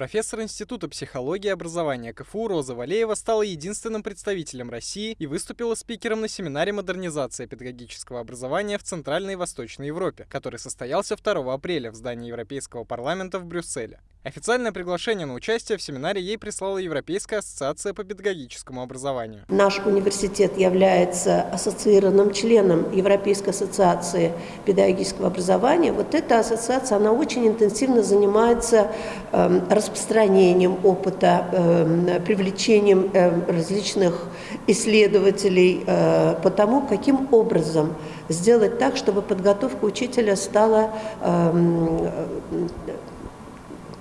Профессор Института психологии и образования КФУ Роза Валеева стала единственным представителем России и выступила спикером на семинаре «Модернизация педагогического образования в Центральной и Восточной Европе», который состоялся 2 апреля в здании Европейского парламента в Брюсселе. Официальное приглашение на участие в семинаре ей прислала Европейская ассоциация по педагогическому образованию. Наш университет является ассоциированным членом Европейской ассоциации педагогического образования. Вот эта ассоциация, она очень интенсивно занимается э, распространением опыта, э, привлечением э, различных исследователей э, по тому, каким образом сделать так, чтобы подготовка учителя стала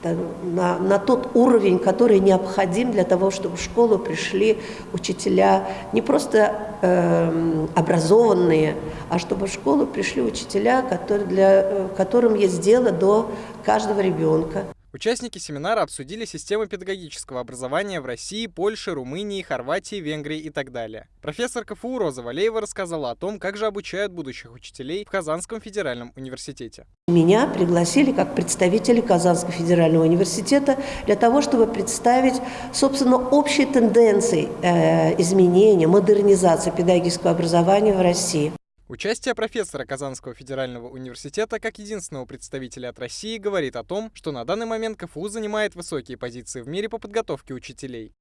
на, на тот уровень, который необходим для того, чтобы в школу пришли учителя не просто э, образованные, а чтобы в школу пришли учителя, которые для, э, которым есть дело до каждого ребенка. Участники семинара обсудили системы педагогического образования в России, Польше, Румынии, Хорватии, Венгрии и так далее. Профессор КФУ Роза Валеева рассказала о том, как же обучают будущих учителей в Казанском федеральном университете. Меня пригласили как представители Казанского федерального университета для того, чтобы представить, собственно, общие тенденции э, изменения, модернизации педагогического образования в России. Участие профессора Казанского федерального университета как единственного представителя от России говорит о том, что на данный момент КФУ занимает высокие позиции в мире по подготовке учителей.